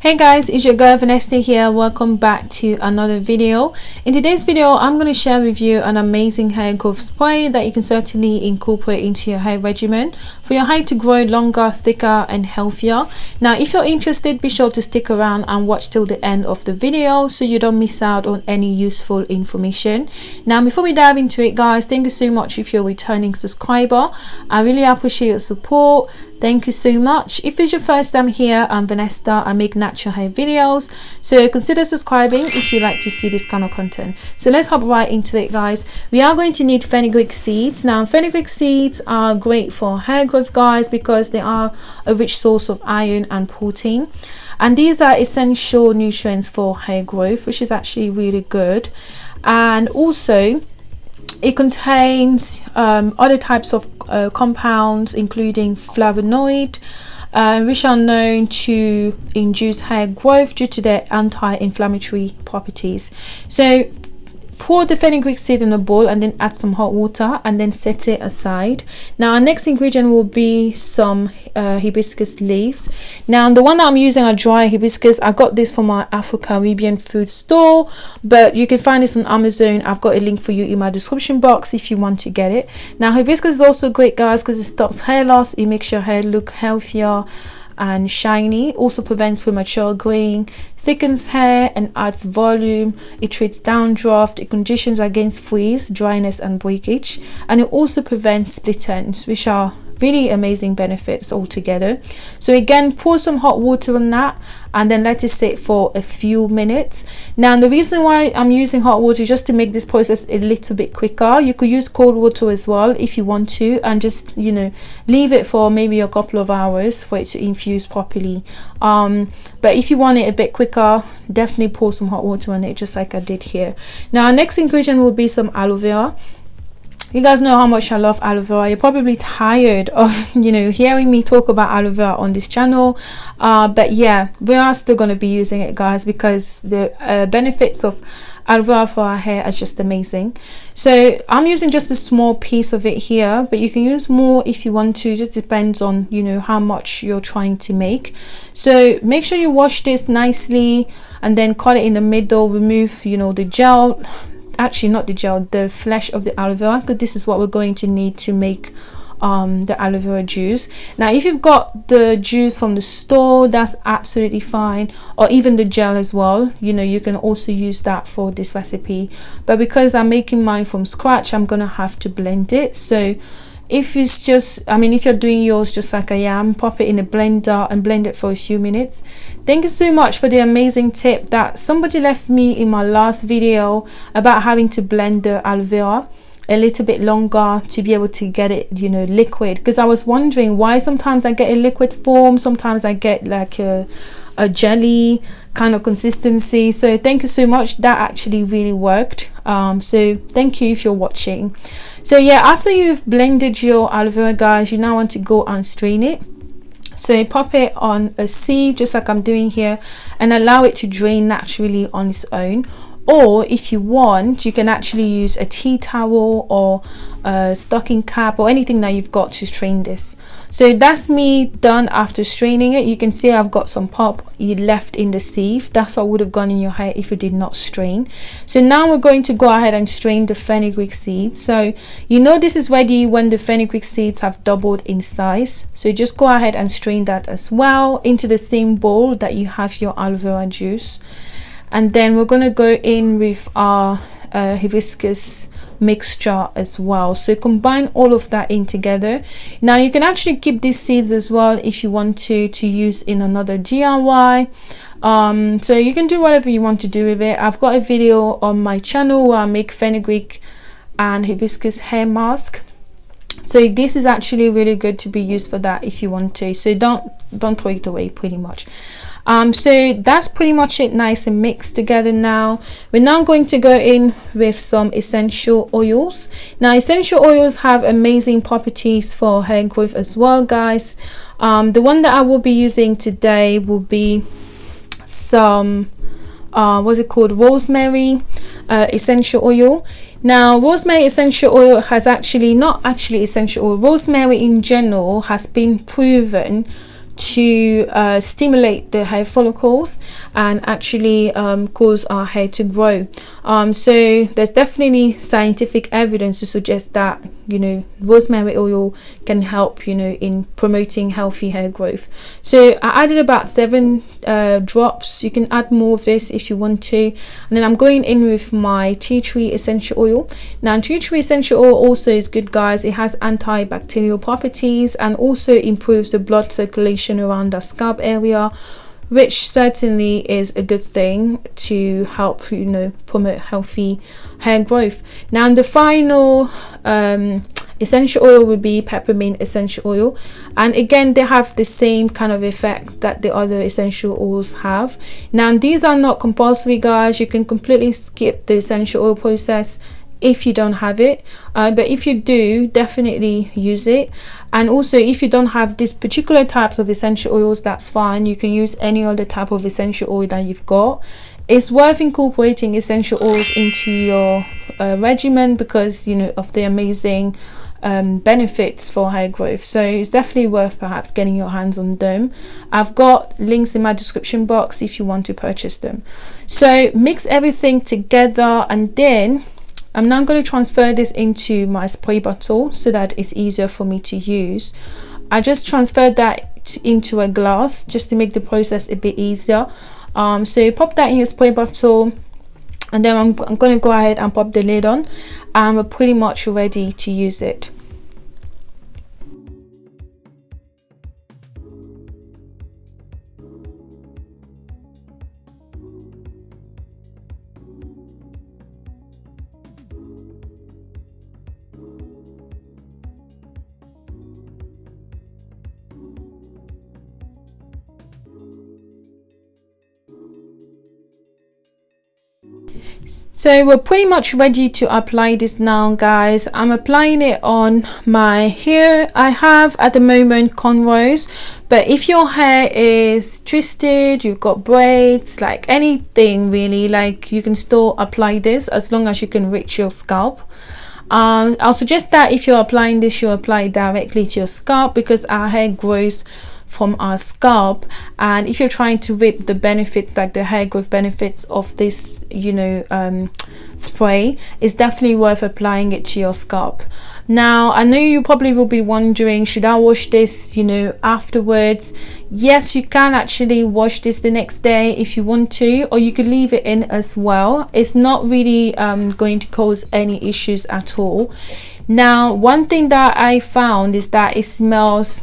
Hey guys, it's your girl Vanessa here. Welcome back to another video. In today's video, I'm going to share with you an amazing hair growth spray that you can certainly incorporate into your hair regimen for your hair to grow longer, thicker and healthier. Now, if you're interested, be sure to stick around and watch till the end of the video so you don't miss out on any useful information. Now, before we dive into it guys, thank you so much if you're a returning subscriber. I really appreciate your support thank you so much if it's your first time here i'm vanessa i make natural hair videos. So consider subscribing if you like to see this kind of content. So let's hop right into it guys. We are going to need fenugreek seeds. Now fenugreek seeds are great for hair growth guys because they are a rich source of iron and protein. And these are essential nutrients for hair growth which is actually really good. And also it contains um, other types of uh, compounds including flavonoid uh, which are known to induce hair growth due to their anti-inflammatory properties. So pour the fenugreek seed in a bowl and then add some hot water and then set it aside. Now our next ingredient will be some uh, hibiscus leaves. Now the one that i'm using are dry hibiscus. I got this from our afro-caribbean food store but you can find this on amazon. I've got a link for you in my description box if you want to get it. Now hibiscus is also great guys because it stops hair loss. It makes your hair look healthier and shiny also prevents premature graying thickens hair and adds volume. It treats dandruff it conditions against frizz dryness and breakage and it also prevents split ends which are really amazing benefits altogether. So again pour some hot water on that and then let it sit for a few minutes. Now the reason why i'm using hot water is just to make this process a little bit quicker. You could use cold water as well if you want to and just you know leave it for maybe a couple of hours for it to infuse properly. Um, but if you want it a bit quicker definitely pour some hot water on it just like i did here. Now our next ingredient will be some aloe vera you guys know how much I love aloe vera. You're probably tired of, you know, hearing me talk about aloe vera on this channel. Uh, but yeah, we are still going to be using it, guys, because the uh, benefits of aloe vera for our hair are just amazing. So I'm using just a small piece of it here, but you can use more if you want to. Just depends on, you know, how much you're trying to make. So make sure you wash this nicely and then cut it in the middle. Remove, you know, the gel actually not the gel the flesh of the aloe vera because this is what we're going to need to make um, the aloe vera juice. Now if you've got the juice from the store that's absolutely fine or even the gel as well. You know you can also use that for this recipe. But because I'm making mine from scratch I'm gonna have to blend it. So if it's just i mean if you're doing yours just like i am pop it in a blender and blend it for a few minutes. Thank you so much for the amazing tip that somebody left me in my last video about having to blend the aloe vera a little bit longer to be able to get it you know liquid. Because i was wondering why sometimes i get a liquid form sometimes i get like a a jelly kind of consistency. So thank you so much. That actually really worked. Um, so thank you if you're watching. So yeah after you've blended your aloe vera guys you now want to go and strain it. So you pop it on a sieve just like I'm doing here and allow it to drain naturally on its own or if you want you can actually use a tea towel or a stocking cap or anything that you've got to strain this. So that's me done after straining it. You can see I've got some pop left in the sieve. That's what would have gone in your hair if you did not strain. So now we're going to go ahead and strain the fenugreek seeds so you know this is ready when the fenugreek seeds have doubled in size. So just go ahead and strain that as well into the same bowl that you have your aloe vera juice and then we're going to go in with our uh, hibiscus mixture as well. So combine all of that in together. Now you can actually keep these seeds as well if you want to to use in another DIY um, so you can do whatever you want to do with it. I've got a video on my channel where I make fenugreek and hibiscus hair mask. So this is actually really good to be used for that if you want to. So don't don't throw it away pretty much um, so that's pretty much it nice and mixed together now. We're now going to go in with some essential oils. Now essential oils have amazing properties for hair growth as well guys. Um, the one that I will be using today will be some uh, what's it called? Rosemary uh, essential oil. Now rosemary essential oil has actually not actually essential oil rosemary in general has been proven to uh, stimulate the hair follicles and actually um, cause our hair to grow. Um, so there's definitely scientific evidence to suggest that you know rosemary oil can help you know in promoting healthy hair growth. So I added about seven uh, drops. You can add more of this if you want to. And then I'm going in with my tea tree essential oil. Now tea tree essential oil also is good guys. It has antibacterial properties and also improves the blood circulation around the scalp area which certainly is a good thing to help you know promote healthy hair growth. Now the final um, essential oil would be peppermint essential oil. And again they have the same kind of effect that the other essential oils have. Now these are not compulsory guys. You can completely skip the essential oil process if you don't have it. Uh, but if you do definitely use it. And also if you don't have these particular types of essential oils that's fine. You can use any other type of essential oil that you've got. It's worth incorporating essential oils into your uh, regimen because you know of the amazing um, benefits for hair growth. So it's definitely worth perhaps getting your hands on them. I've got links in my description box if you want to purchase them. So mix everything together and then I'm now going to transfer this into my spray bottle so that it's easier for me to use. I just transferred that into a glass just to make the process a bit easier. Um, so pop that in your spray bottle and then I'm, I'm going to go ahead and pop the lid on and we're pretty much ready to use it. So we're pretty much ready to apply this now guys. I'm applying it on my hair i have at the moment cornrows. But if your hair is twisted you've got braids like anything really like you can still apply this as long as you can reach your scalp. Um, I'll suggest that if you're applying this you apply directly to your scalp because our hair grows from our scalp. And if you're trying to reap the benefits like the hair growth benefits of this you know um, spray it's definitely worth applying it to your scalp. Now i know you probably will be wondering should i wash this you know afterwards? Yes you can actually wash this the next day if you want to or you could leave it in as well. It's not really um, going to cause any issues at all. Now one thing that i found is that it smells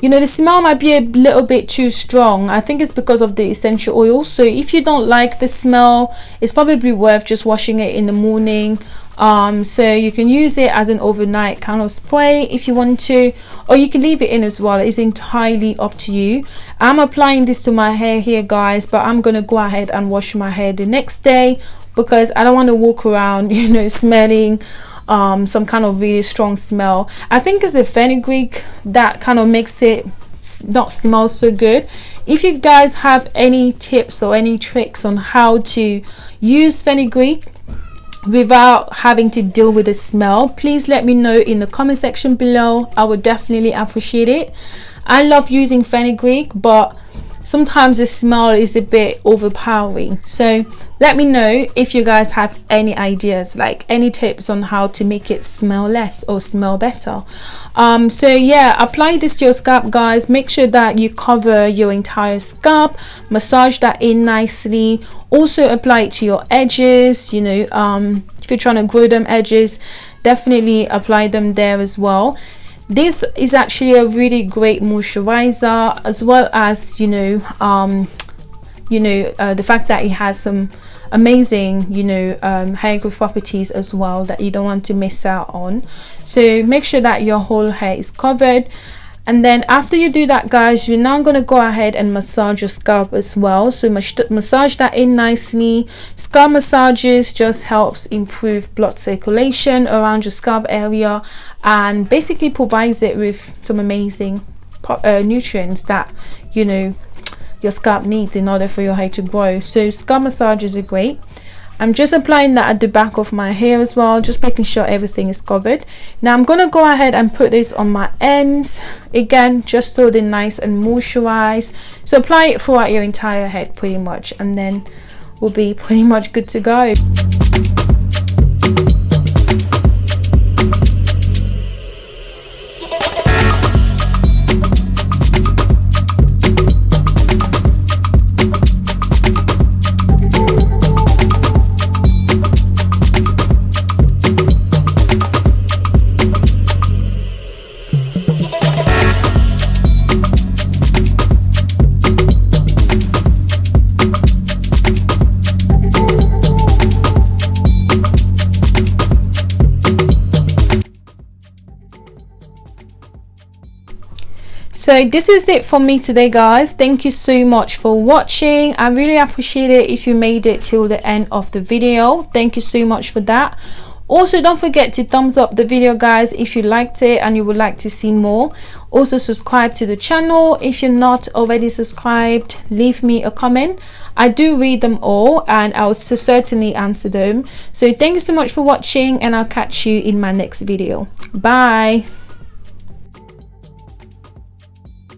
you know the smell might be a little bit too strong. I think it's because of the essential oil. So if you don't like the smell it's probably worth just washing it in the morning. Um, so you can use it as an overnight kind of spray if you want to or you can leave it in as well. It's entirely up to you. I'm applying this to my hair here guys but i'm gonna go ahead and wash my hair the next day because i don't want to walk around you know smelling um, some kind of really strong smell. I think it's a fenugreek that kind of makes it not smell so good. If you guys have any tips or any tricks on how to use fenugreek without having to deal with the smell, please let me know in the comment section below. I would definitely appreciate it. I love using fenugreek, but sometimes the smell is a bit overpowering. So let me know if you guys have any ideas like any tips on how to make it smell less or smell better. Um, so yeah apply this to your scalp guys. Make sure that you cover your entire scalp massage that in nicely. Also apply it to your edges you know um, if you're trying to grow them edges definitely apply them there as well this is actually a really great moisturizer as well as you know um you know uh, the fact that it has some amazing you know um, hair growth properties as well that you don't want to miss out on. So make sure that your whole hair is covered and then after you do that guys you're now going to go ahead and massage your scalp as well. So massage that in nicely. Scalp massages just helps improve blood circulation around your scalp area and basically provides it with some amazing uh, nutrients that you know your scalp needs in order for your hair to grow. So scalp massages are great I'm just applying that at the back of my hair as well just making sure everything is covered. Now I'm gonna go ahead and put this on my ends again just so they're nice and moisturized. So apply it throughout your entire head pretty much and then we'll be pretty much good to go so this is it for me today guys. Thank you so much for watching. I really appreciate it if you made it till the end of the video. Thank you so much for that. Also don't forget to thumbs up the video guys if you liked it and you would like to see more. Also subscribe to the channel. If you're not already subscribed leave me a comment. I do read them all and i'll certainly answer them. So thank you so much for watching and i'll catch you in my next video. Bye